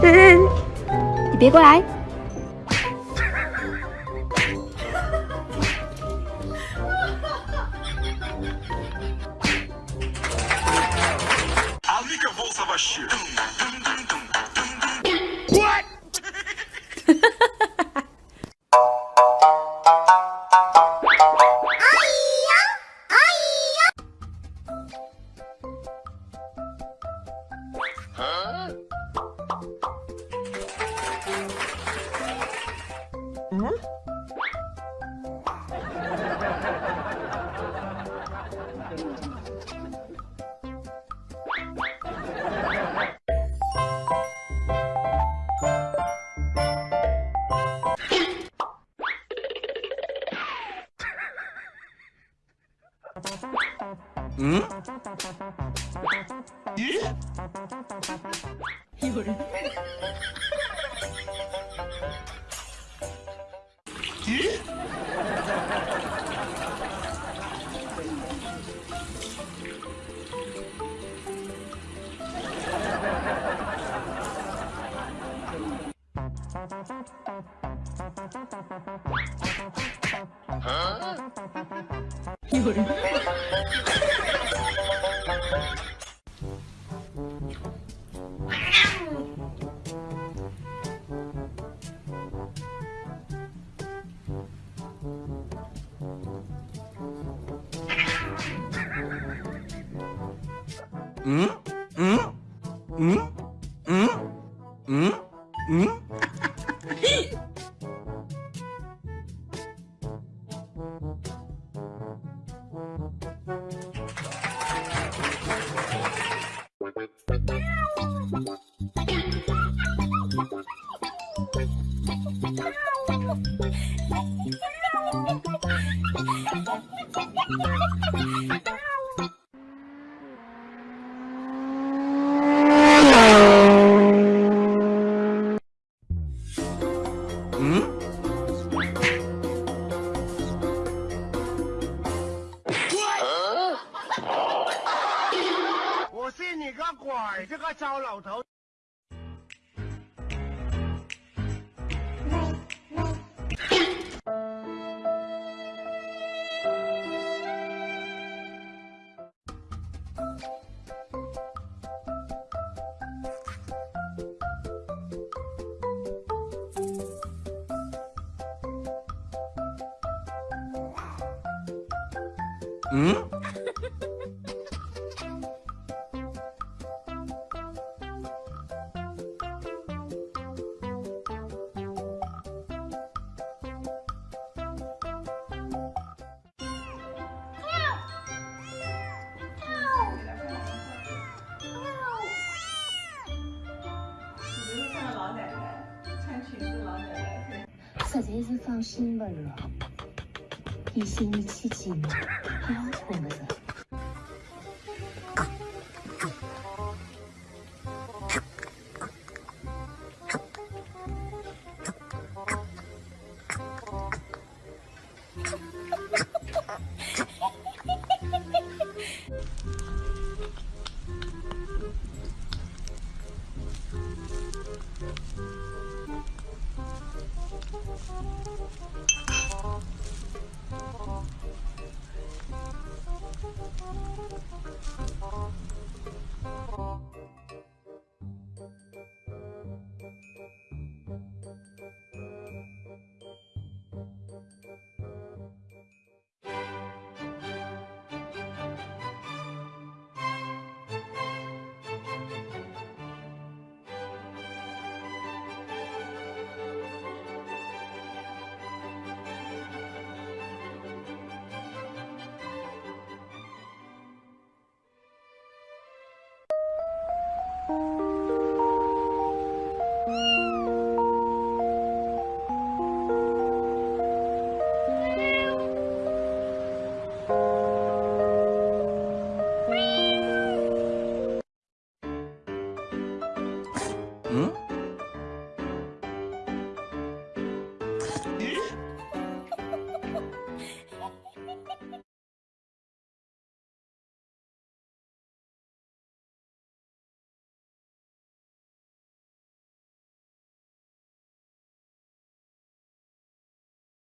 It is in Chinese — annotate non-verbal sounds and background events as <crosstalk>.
<laughs> 你别过来。 嗯？有人。<laughs> 有人。<laughs> 응? 응? 응? 응? 응? 응? <laughs> khỏi chứ các cháu lẩu thấu Hmm? 头。嗯？小姐姐放心吧了。一心一气寂寞，不要错了。嗯。<laughs>